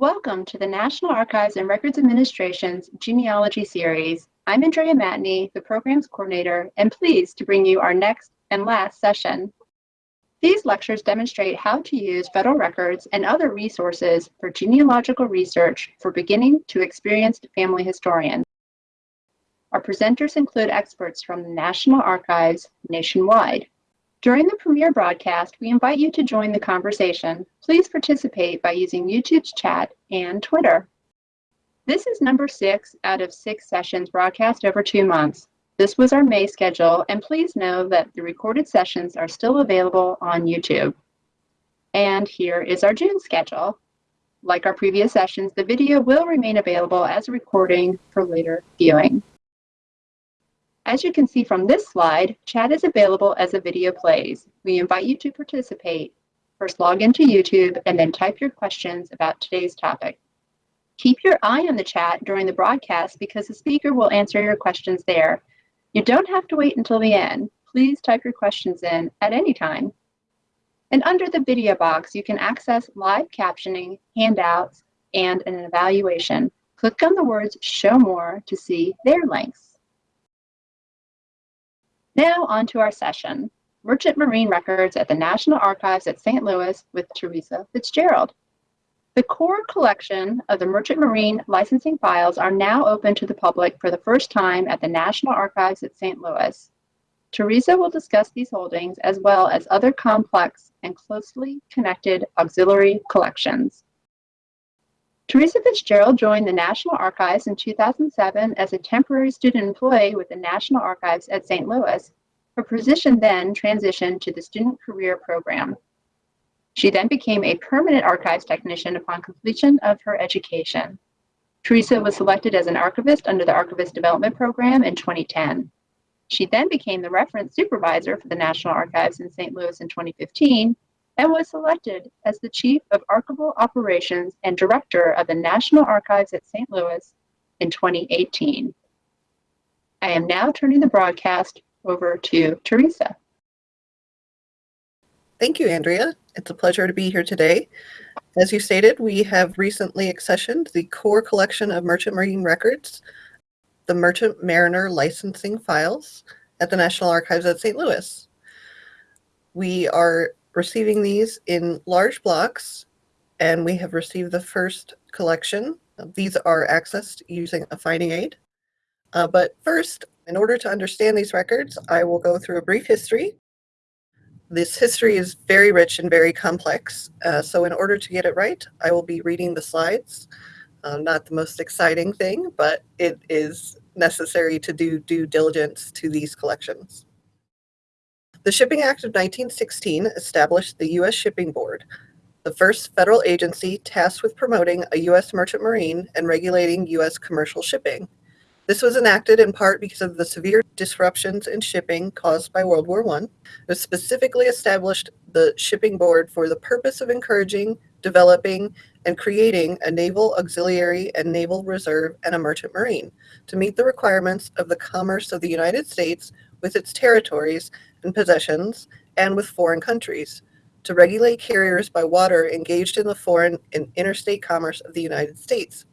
Welcome to the National Archives and Records Administration's Genealogy Series. I'm Andrea Matney, the Programs Coordinator, and pleased to bring you our next and last session. These lectures demonstrate how to use federal records and other resources for genealogical research for beginning to experienced family historians. Our presenters include experts from the National Archives nationwide. During the premiere broadcast, we invite you to join the conversation. Please participate by using YouTube's chat and Twitter. This is number six out of six sessions broadcast over two months. This was our May schedule, and please know that the recorded sessions are still available on YouTube. And here is our June schedule. Like our previous sessions, the video will remain available as a recording for later viewing. As you can see from this slide, chat is available as a video plays. We invite you to participate. First log into YouTube and then type your questions about today's topic. Keep your eye on the chat during the broadcast because the speaker will answer your questions there. You don't have to wait until the end. Please type your questions in at any time. And under the video box, you can access live captioning, handouts, and an evaluation. Click on the words Show More to see their links. Now on to our session, Merchant Marine Records at the National Archives at St. Louis with Teresa Fitzgerald. The core collection of the Merchant Marine licensing files are now open to the public for the first time at the National Archives at St. Louis. Teresa will discuss these holdings as well as other complex and closely connected auxiliary collections. Teresa Fitzgerald joined the National Archives in 2007 as a temporary student employee with the National Archives at St. Louis. Her position then transitioned to the Student Career Program. She then became a permanent archives technician upon completion of her education. Teresa was selected as an archivist under the Archivist Development Program in 2010. She then became the reference supervisor for the National Archives in St. Louis in 2015 and was selected as the Chief of Archival Operations and Director of the National Archives at St. Louis in 2018. I am now turning the broadcast over to Teresa. Thank you, Andrea. It's a pleasure to be here today. As you stated, we have recently accessioned the core collection of Merchant Marine records, the Merchant Mariner licensing files at the National Archives at St. Louis. We are receiving these in large blocks, and we have received the first collection. These are accessed using a finding aid. Uh, but first, in order to understand these records, I will go through a brief history. This history is very rich and very complex, uh, so in order to get it right, I will be reading the slides. Uh, not the most exciting thing, but it is necessary to do due diligence to these collections. The Shipping Act of 1916 established the U.S. Shipping Board, the first federal agency tasked with promoting a U.S. merchant marine and regulating U.S. commercial shipping. This was enacted in part because of the severe disruptions in shipping caused by World War I. It specifically established the Shipping Board for the purpose of encouraging, developing, and creating a naval auxiliary and naval reserve and a merchant marine to meet the requirements of the commerce of the United States with its territories and possessions and with foreign countries, to regulate carriers by water engaged in the foreign and interstate commerce of the United States.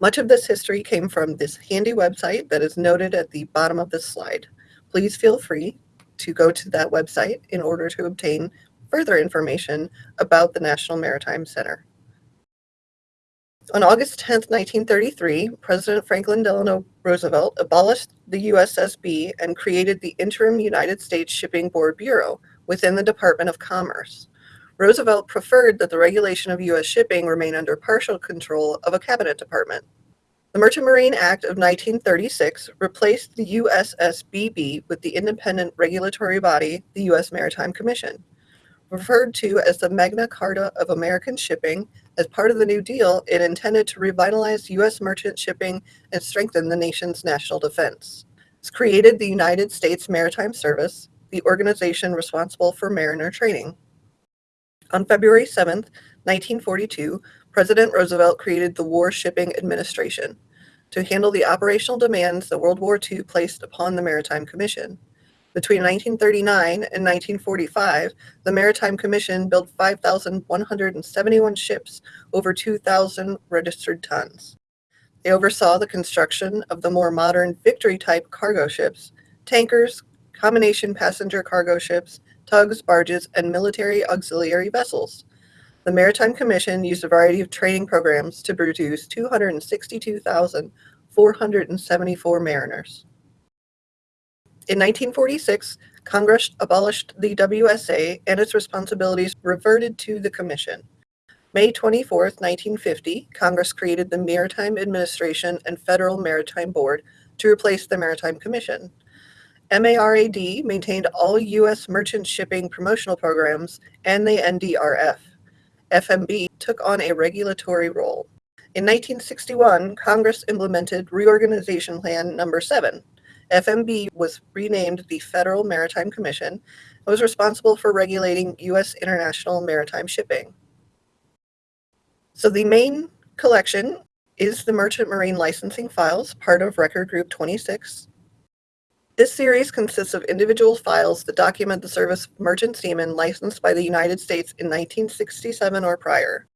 Much of this history came from this handy website that is noted at the bottom of this slide. Please feel free to go to that website in order to obtain further information about the National Maritime Center. On August 10, 1933, President Franklin Delano Roosevelt abolished the USSB and created the interim United States Shipping Board Bureau within the Department of Commerce. Roosevelt preferred that the regulation of U.S. shipping remain under partial control of a cabinet department. The Merchant Marine Act of 1936 replaced the USSBB with the independent regulatory body, the U.S. Maritime Commission. Referred to as the Magna Carta of American Shipping, as part of the New Deal, it intended to revitalize U.S. merchant shipping and strengthen the nation's national defense. It's created the United States Maritime Service, the organization responsible for mariner training. On February 7, 1942, President Roosevelt created the War Shipping Administration to handle the operational demands that World War II placed upon the Maritime Commission. Between 1939 and 1945, the Maritime Commission built 5,171 ships over 2,000 registered tons. They oversaw the construction of the more modern Victory-type cargo ships, tankers, combination passenger cargo ships, tugs, barges, and military auxiliary vessels. The Maritime Commission used a variety of training programs to produce 262,474 mariners. In 1946, Congress abolished the WSA and its responsibilities reverted to the Commission. May 24, 1950, Congress created the Maritime Administration and Federal Maritime Board to replace the Maritime Commission. MARAD maintained all U.S. merchant shipping promotional programs and the NDRF. FMB took on a regulatory role. In 1961, Congress implemented Reorganization Plan Number 7. FMB was renamed the Federal Maritime Commission and was responsible for regulating U.S. international maritime shipping. So the main collection is the Merchant Marine Licensing Files, part of Record Group 26. This series consists of individual files that document the service merchant seamen licensed by the United States in 1967 or prior.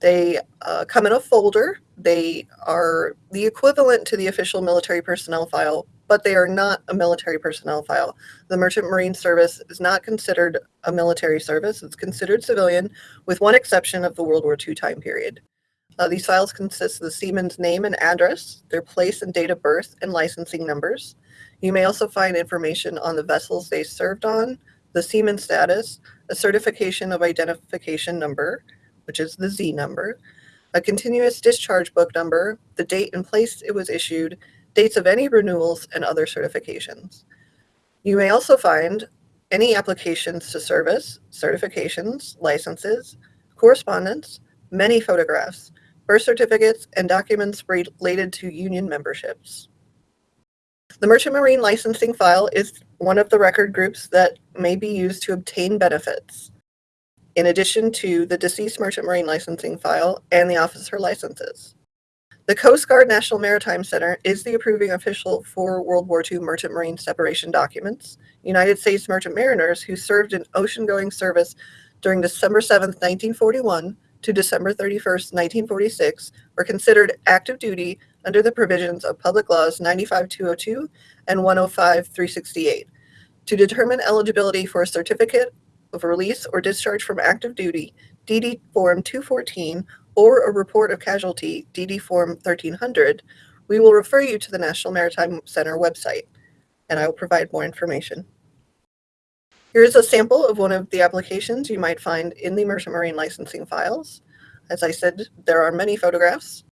They uh, come in a folder. They are the equivalent to the official military personnel file, but they are not a military personnel file. The Merchant Marine Service is not considered a military service. It's considered civilian, with one exception of the World War II time period. Uh, these files consist of the seaman's name and address, their place and date of birth, and licensing numbers. You may also find information on the vessels they served on, the seaman status, a certification of identification number, which is the Z number, a continuous discharge book number, the date and place it was issued, dates of any renewals, and other certifications. You may also find any applications to service, certifications, licenses, correspondence, many photographs, birth certificates, and documents related to union memberships. The Merchant Marine Licensing File is one of the record groups that may be used to obtain benefits, in addition to the Deceased Merchant Marine Licensing File and the officer licenses. The Coast Guard National Maritime Center is the approving official for World War II Merchant Marine separation documents. United States merchant mariners who served in ocean-going service during December 7, 1941 to December 31, 1946 were considered active duty under the provisions of Public Laws 95202 and 105368. To determine eligibility for a certificate of release or discharge from active duty, DD Form 214, or a report of casualty, DD Form 1300, we will refer you to the National Maritime Center website, and I will provide more information. Here is a sample of one of the applications you might find in the Merchant Marine licensing files. As I said, there are many photographs,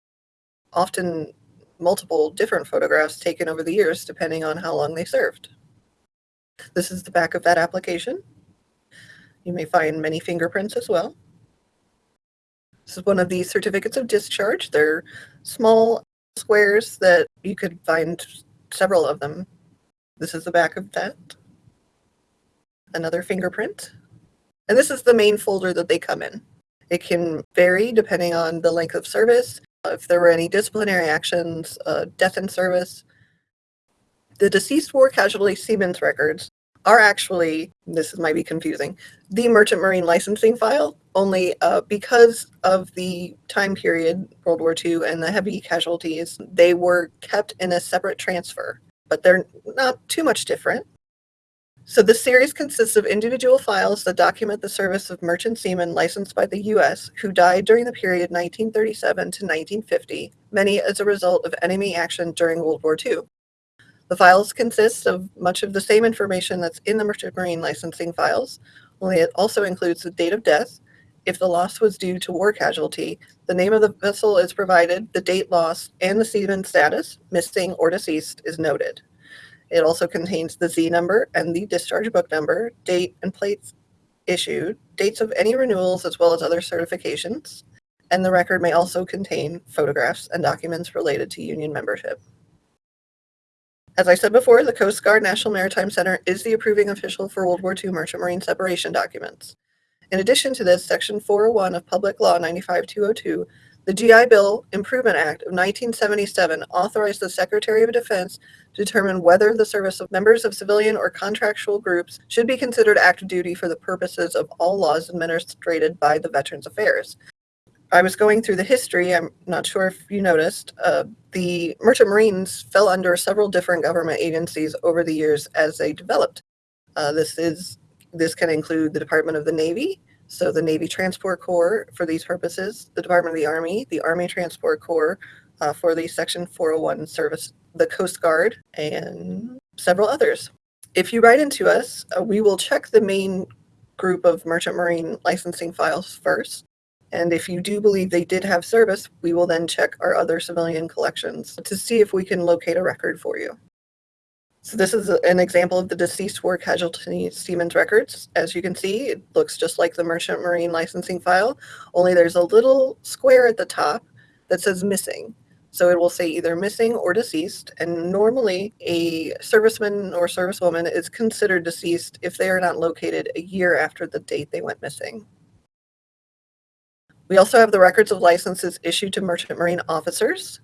often multiple different photographs taken over the years depending on how long they served. This is the back of that application. You may find many fingerprints as well. This is one of the certificates of discharge. They're small squares that you could find several of them. This is the back of that. Another fingerprint. And this is the main folder that they come in. It can vary depending on the length of service if there were any disciplinary actions, uh, death in service. The deceased war casualty seamen's records are actually, this might be confusing, the Merchant Marine licensing file, only uh, because of the time period, World War II, and the heavy casualties, they were kept in a separate transfer, but they're not too much different. So the series consists of individual files that document the service of merchant seamen licensed by the U.S. who died during the period 1937 to 1950, many as a result of enemy action during World War II. The files consist of much of the same information that's in the Merchant Marine licensing files, only it also includes the date of death, if the loss was due to war casualty, the name of the vessel is provided, the date lost, and the seaman status, missing or deceased, is noted. It also contains the Z number and the discharge book number, date and plates issued, dates of any renewals as well as other certifications, and the record may also contain photographs and documents related to union membership. As I said before, the Coast Guard National Maritime Center is the approving official for World War II Merchant Marine separation documents. In addition to this, Section 401 of Public Law 95202, The GI Bill Improvement Act of 1977 authorized the Secretary of Defense to determine whether the service of members of civilian or contractual groups should be considered active duty for the purposes of all laws administered by the Veterans Affairs. I was going through the history. I'm not sure if you noticed. Uh, the Merchant Marines fell under several different government agencies over the years as they developed. Uh, this is this can include the Department of the Navy, so the Navy Transport Corps for these purposes, the Department of the Army, the Army Transport Corps uh, for the Section 401 service, the Coast Guard, and several others. If you write into us, uh, we will check the main group of Merchant Marine licensing files first. And if you do believe they did have service, we will then check our other civilian collections to see if we can locate a record for you. So this is an example of the deceased war casualty seaman's records. As you can see, it looks just like the Merchant Marine licensing file, only there's a little square at the top that says missing. So it will say either missing or deceased, and normally a serviceman or servicewoman is considered deceased if they are not located a year after the date they went missing. We also have the records of licenses issued to merchant marine officers,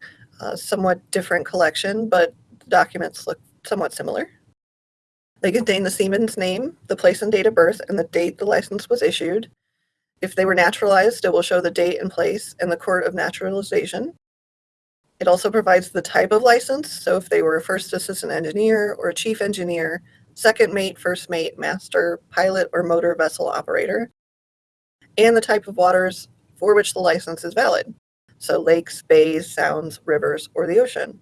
somewhat different collection, but documents look somewhat similar. They contain the seaman's name, the place and date of birth, and the date the license was issued. If they were naturalized, it will show the date and place and the court of naturalization. It also provides the type of license, so if they were a first assistant engineer or a chief engineer, second mate, first mate, master, pilot, or motor vessel operator, and the type of waters for which the license is valid, so lakes, bays, sounds, rivers, or the ocean.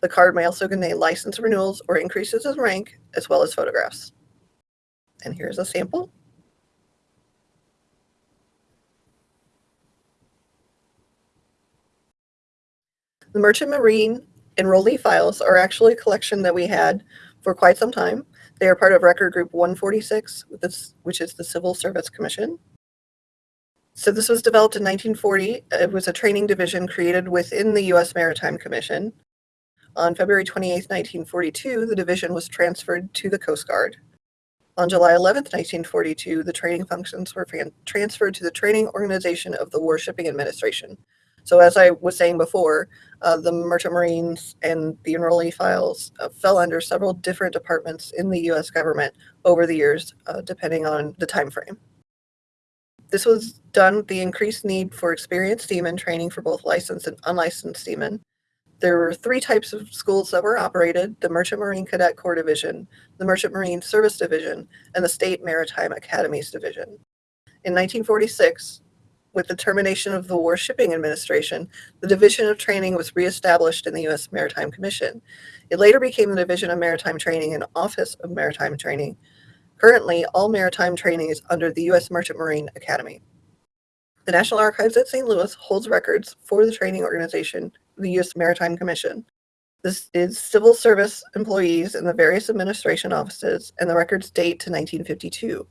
The card may also contain license renewals or increases in rank, as well as photographs. And here's a sample. The Merchant Marine enrollee files are actually a collection that we had for quite some time. They are part of Record Group 146, which is the Civil Service Commission. So this was developed in 1940. It was a training division created within the U.S. Maritime Commission. On February 28, 1942, the division was transferred to the Coast Guard. On July 11, 1942, the training functions were transferred to the Training Organization of the Warshipping Administration. So as I was saying before, uh, the Merchant Marines and the enrollee files uh, fell under several different departments in the U.S. government over the years, uh, depending on the time frame. This was done with the increased need for experienced seamen training for both licensed and unlicensed seamen. There were three types of schools that were operated, the Merchant Marine Cadet Corps Division, the Merchant Marine Service Division, and the State Maritime Academies Division. In 1946, with the termination of the War Shipping Administration, the Division of Training was reestablished in the U.S. Maritime Commission. It later became the Division of Maritime Training and Office of Maritime Training. Currently, all maritime training is under the U.S. Merchant Marine Academy. The National Archives at St. Louis holds records for the training organization, the U.S. Maritime Commission. This is civil service employees in the various administration offices, and the records date to 1952.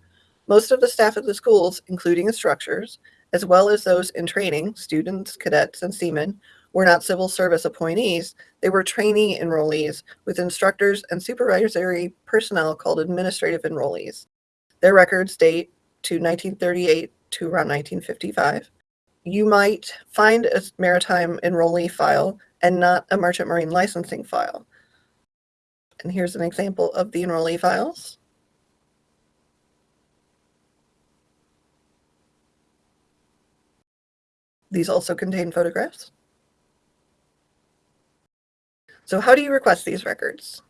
Most of the staff at the schools, including instructors, as well as those in training, students, cadets, and seamen, were not civil service appointees. They were trainee enrollees with instructors and supervisory personnel called administrative enrollees. Their records date to 1938 to around 1955. You might find a maritime enrollee file and not a merchant marine licensing file. And here's an example of the enrollee files. These also contain photographs. So how do you request these records?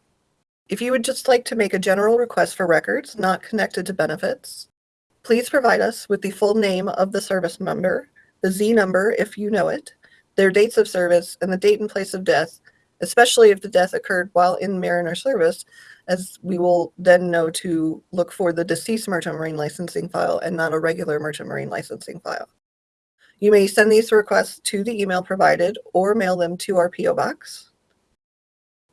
If you would just like to make a general request for records not connected to benefits, please provide us with the full name of the service member, the Z number if you know it, their dates of service, and the date and place of death, especially if the death occurred while in mariner service, as we will then know to look for the deceased merchant marine licensing file and not a regular merchant marine licensing file. You may send these requests to the email provided or mail them to our PO Box.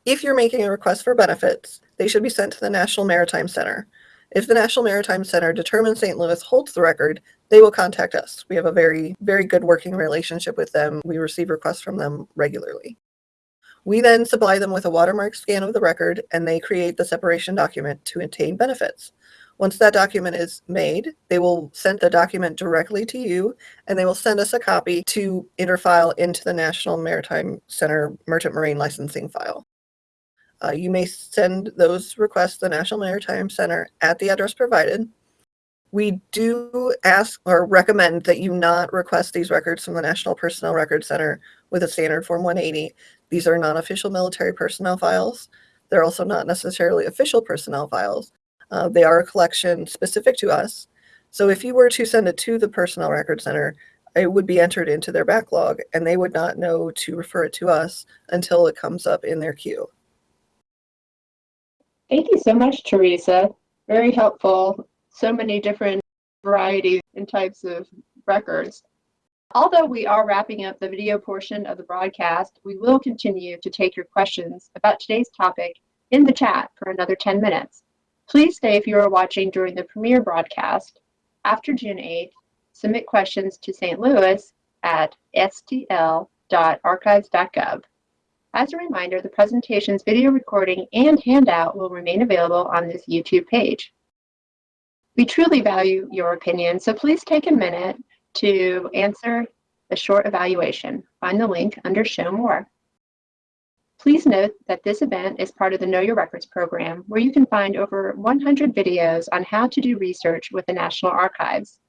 If you're making a request for benefits, they should be sent to the National Maritime Center. If the National Maritime Center determines St. Louis holds the record, they will contact us. We have a very, very good working relationship with them. We receive requests from them regularly. We then supply them with a watermark scan of the record and they create the separation document to obtain benefits. Once that document is made, they will send the document directly to you and they will send us a copy to interfile into the National Maritime Center Merchant Marine Licensing file. Uh, you may send those requests to the National Maritime Center at the address provided. We do ask or recommend that you not request these records from the National Personnel Records Center with a standard Form 180. These are non-official military personnel files. They're also not necessarily official personnel files. Uh, they are a collection specific to us. So if you were to send it to the Personnel Records Center, it would be entered into their backlog and they would not know to refer it to us until it comes up in their queue. Thank you so much, Teresa. Very helpful. So many different varieties and types of records. Although we are wrapping up the video portion of the broadcast, we will continue to take your questions about today's topic in the chat for another 10 minutes. Please stay if you are watching during the premiere broadcast. After June 8th, submit questions to St. Louis at stl.archives.gov. As a reminder, the presentation's video recording and handout will remain available on this YouTube page. We truly value your opinion, so please take a minute to answer the short evaluation. Find the link under Show More. Please note that this event is part of the Know Your Records program, where you can find over 100 videos on how to do research with the National Archives.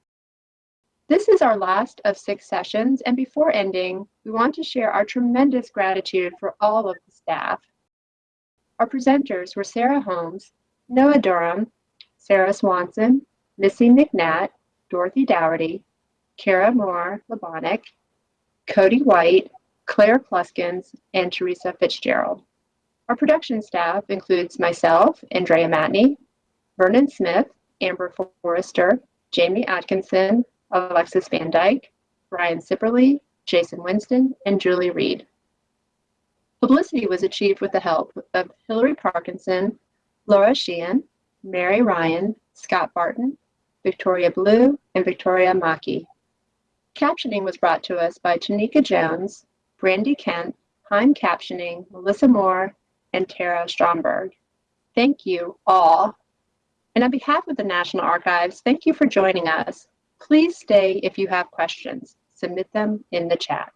This is our last of six sessions, and before ending, we want to share our tremendous gratitude for all of the staff. Our presenters were Sarah Holmes, Noah Durham, Sarah Swanson, Missy McNatt, Dorothy Dougherty, Cara Moore Lebonick, Cody White, Claire Pluskins, and Teresa Fitzgerald. Our production staff includes myself, Andrea Matney, Vernon Smith, Amber Forrester, Jamie Atkinson, Alexis Van Dyke, Brian Sipperly, Jason Winston, and Julie Reed. Publicity was achieved with the help of Hillary Parkinson, Laura Sheehan, Mary Ryan, Scott Barton, Victoria Blue, and Victoria Maki. Captioning was brought to us by Tanika Jones, Brandy Kent, Heim Captioning, Melissa Moore, and Tara Stromberg. Thank you all. And on behalf of the National Archives, thank you for joining us. Please stay if you have questions. Submit them in the chat.